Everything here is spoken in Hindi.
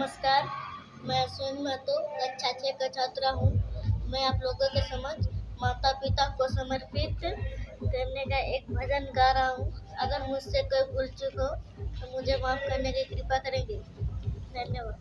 नमस्कार, मैं सुन महतो कक्षा छः का छात्रा हूँ। मैं आप लोगों के समझ माता पिता को समर्पित करने का एक भजन गा रहा हूँ। अगर मुझसे कोई भूल चुक हो तो मुझे माफ़ करने की कृपा करेंगे। धन्यवाद।